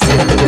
Silver